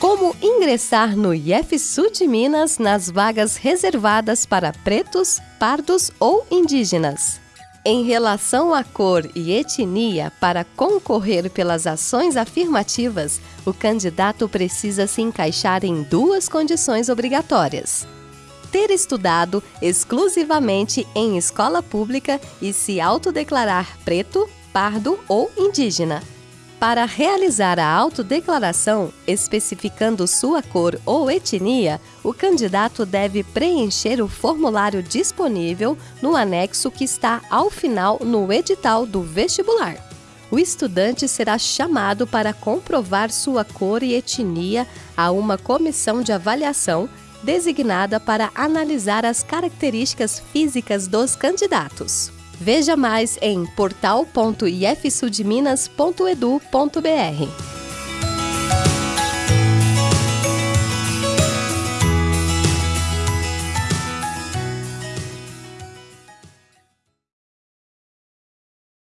Como ingressar no IFSU de Minas nas vagas reservadas para pretos, pardos ou indígenas? Em relação à cor e etnia, para concorrer pelas ações afirmativas, o candidato precisa se encaixar em duas condições obrigatórias: ter estudado exclusivamente em escola pública e se autodeclarar preto, pardo ou indígena. Para realizar a autodeclaração, especificando sua cor ou etnia, o candidato deve preencher o formulário disponível no anexo que está ao final no edital do vestibular. O estudante será chamado para comprovar sua cor e etnia a uma comissão de avaliação designada para analisar as características físicas dos candidatos. Veja mais em portal.ifsudminas.edu.br.